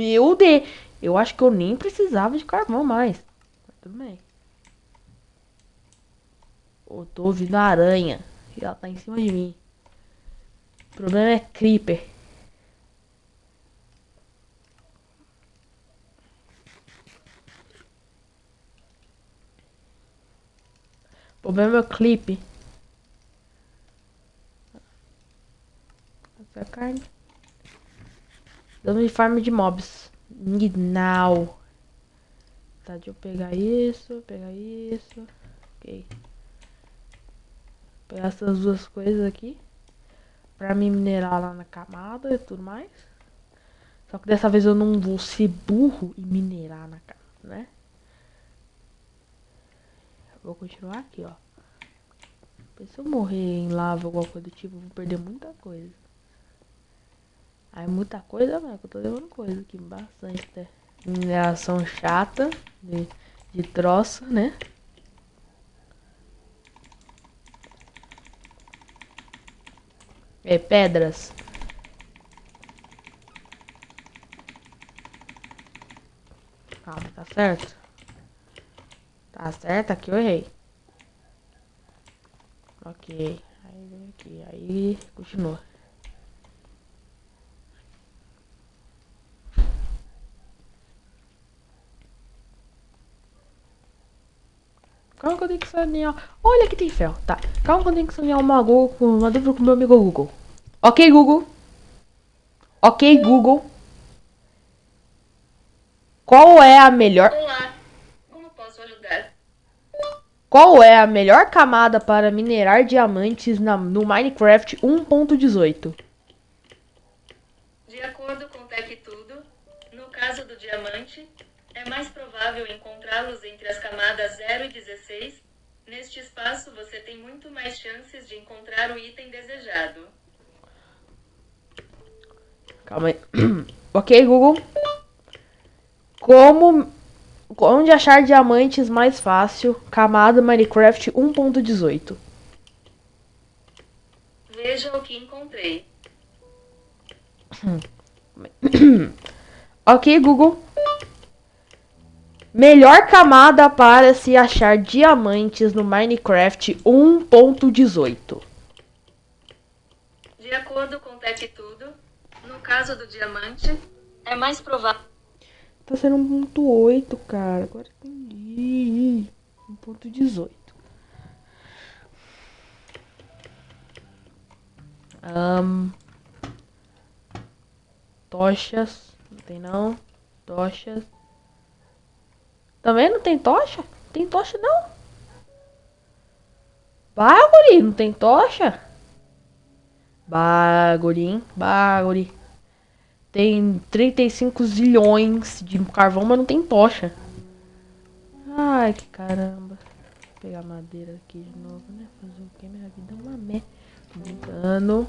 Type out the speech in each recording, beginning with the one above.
Meu Deus. Eu acho que eu nem precisava de carvão mais. Mas tudo bem. Eu tô ouvindo a aranha. E ela tá em cima de mim. O problema é Creeper. O problema é o clipe. Essa carne. Dando farm de mobs. Now. Tá, deixa eu pegar isso, pegar isso. Ok. Pegar essas duas coisas aqui. Pra me minerar lá na camada e tudo mais. Só que dessa vez eu não vou ser burro e minerar na camada, né? Vou continuar aqui, ó. Se eu morrer em lava ou alguma coisa do tipo, eu vou perder muita coisa. Aí muita coisa, velho, que eu tô levando coisa aqui, bastante até. Mineração chata de, de troço, né? É, pedras. Calma, tá certo? Tá certo? Aqui eu errei. Ok. Aí vem aqui. Aí continua. Eu tenho que sanear. Olha que tem ferro. Tá. Calma que eu tenho que sanear uma Google uma dúvida com meu amigo Google. Ok, Google. Ok, Google. Qual é a melhor. Olá, como posso ajudar? Qual é a melhor camada para minerar diamantes na, no Minecraft 1.18? De acordo com o TechTudo, no caso do diamante, provável encontrá-los entre as camadas 0 e 16. Neste espaço, você tem muito mais chances de encontrar o item desejado. Calma aí. ok, Google. Como. Onde achar diamantes mais fácil? Camada Minecraft 1.18. Veja o que encontrei. Ok, Google. Melhor camada para se achar diamantes no Minecraft 1.18. De acordo com o TechTudo, no caso do diamante, é mais provável. Tá sendo 1.8, cara. Agora entendi. 1.18. Um, tochas. Não tem não. Tochas. Também não tem tocha? Tem tocha não. Bagulho, não tem tocha? Bagulho, bagulho. Tem 35 zilhões de carvão, mas não tem tocha. Ai, que caramba. Vou pegar madeira aqui de novo, né? Fazer o que? Minha vida é uma merda. Brincando.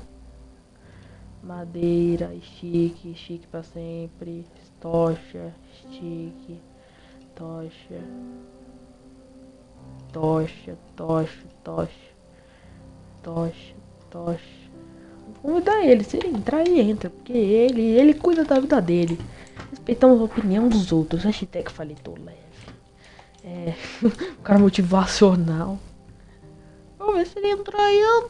Madeira, chique, chique pra sempre. Tocha, chique. Tocha. Tocha, tocha, tocha. Tocha, tocha. Dar ele, se ele entrar, ele entra. Porque ele, ele cuida da vida dele. Respeitamos a opinião dos outros. Hashtag falei tô leve. É. um cara motivacional. Vamos ver se ele entrar aí.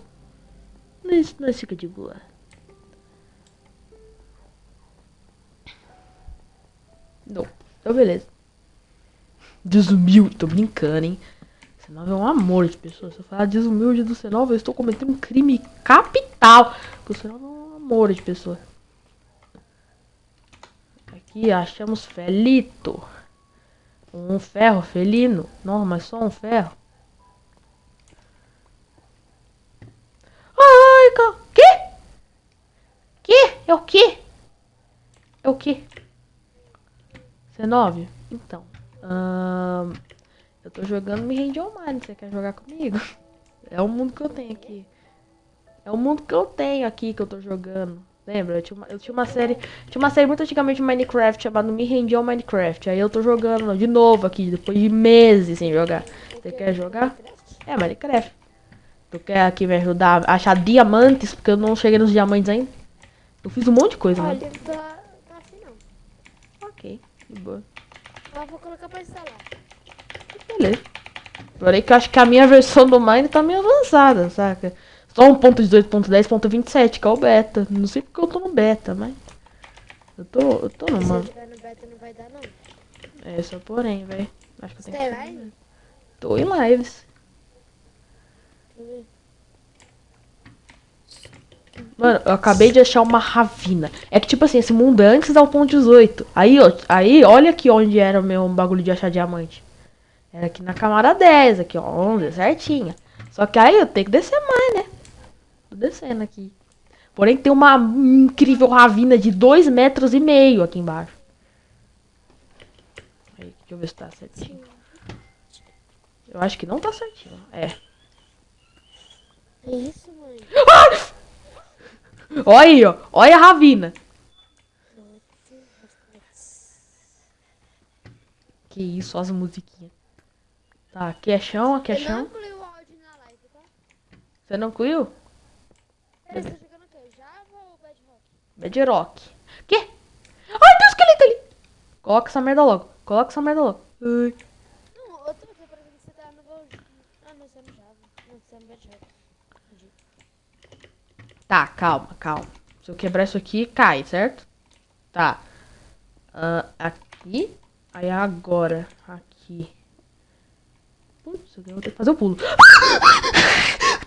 Nós, nós fica de boa. Não. Então beleza. Desumilde, tô brincando, hein? C9 é um amor de pessoa. Se eu falar desumilde do C9, eu estou cometendo um crime capital. Porque o C9 é um amor de pessoa. Aqui achamos felito. Um ferro felino. Não, mas só um ferro. Ai, cara. Que? Que? É o que? É o que? C9? Então. Eu tô jogando Me Rende Online. Você quer jogar comigo? É o mundo que eu tenho aqui. É o mundo que eu tenho aqui que eu tô jogando. Lembra? Eu tinha uma, eu tinha uma série. Tinha uma série muito antigamente de Minecraft chamada Me Rendi ao Minecraft. Aí eu tô jogando de novo aqui, depois de meses sem jogar. Você quer jogar? É, Minecraft. Tu quer aqui me ajudar a achar diamantes, porque eu não cheguei nos diamantes ainda. Eu fiz um monte de coisa, né? Olha, tá, tá assim não. ok. De boa. Mas vou colocar pra instalar. Beleza. Porém que eu acho que a minha versão do Mine tá meio avançada, saca? Só 1.18.10.27, que é o beta. Não sei porque eu tô no beta, mas. Eu tô, eu tô Se numa. eu tiver no beta não vai dar não. É, só porém, velho. Acho que eu tenho tem que. live? Tô em lives. Deixa eu ver. Mano, eu acabei de achar uma ravina. É que, tipo assim, esse mundo é antes da 1.18. Aí, ó, aí, olha aqui onde era o meu bagulho de achar diamante. Era aqui na camada 10, aqui, ó, 11, certinha. Só que aí eu tenho que descer mais, né? Tô descendo aqui. Porém, tem uma incrível ravina de 2 metros e meio aqui embaixo. Aí, deixa eu ver se tá certinho. Eu acho que não tá certinho. É. É isso, mãe. Olha aí, ó. Olha a ravina. Que isso, as musiquinhas. Tá, aqui é chão, aqui é Eu não chão. incluí o áudio na live, tá? Você não incluiu? Peraí, você tá jogando o quê? Java ou Bedrock? Bedrock. Que? Ai, tem um esqueleto ali. Coloca essa merda logo. Coloca essa merda logo. Ai. Não, eu tô aqui, por exemplo, você tá no... Ah, não, você é no Java. Não, você é no Bedrock. Entendi. Tá, calma, calma. Se eu quebrar isso aqui, cai, certo? Tá. Ah, aqui. Aí agora. Aqui. Putz, eu vou ter que fazer o pulo.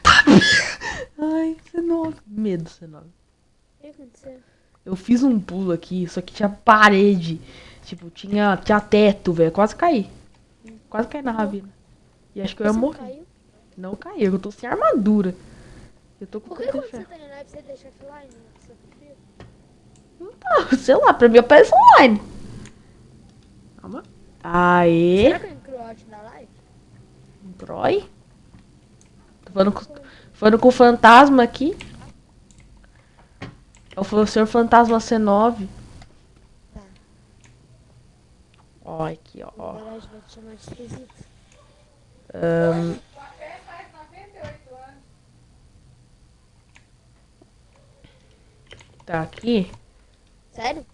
Tá. Ai, C9. Medo, C9. O que aconteceu? Eu fiz um pulo aqui, só que tinha parede. Tipo, tinha, tinha teto, velho. Quase caí. Quase caí na ravina. E acho que eu ia não morrer. caiu? Não caí, eu tô sem armadura. Eu tô com Por que quando você tá em live você deixa offline? Você confia? Ah, sei lá, pra mim aparece online. Calma. Aê. Será que eu incluo o áudio na live? Broi. Tô falando com, falando com o fantasma aqui. É o senhor fantasma C9. Tá. Ó, aqui, ó. ó. Na verdade vai te chamar de esquisito. Ahn, tá aqui. Sério?